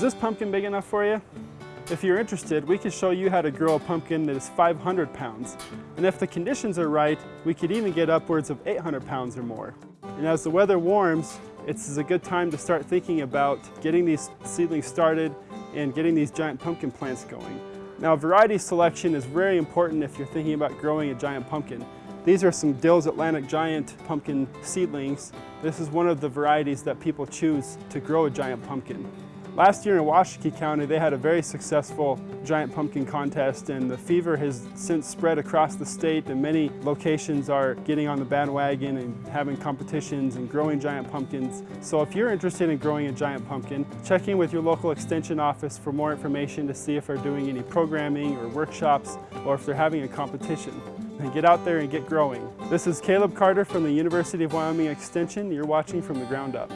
this pumpkin big enough for you? If you're interested, we could show you how to grow a pumpkin that is 500 pounds. And if the conditions are right, we could even get upwards of 800 pounds or more. And as the weather warms, it's a good time to start thinking about getting these seedlings started and getting these giant pumpkin plants going. Now variety selection is very important if you're thinking about growing a giant pumpkin. These are some Dill's Atlantic Giant pumpkin seedlings. This is one of the varieties that people choose to grow a giant pumpkin. Last year in Washakie County, they had a very successful giant pumpkin contest and the fever has since spread across the state and many locations are getting on the bandwagon and having competitions and growing giant pumpkins. So if you're interested in growing a giant pumpkin, check in with your local extension office for more information to see if they're doing any programming or workshops or if they're having a competition. And get out there and get growing. This is Caleb Carter from the University of Wyoming Extension. You're watching from the ground up.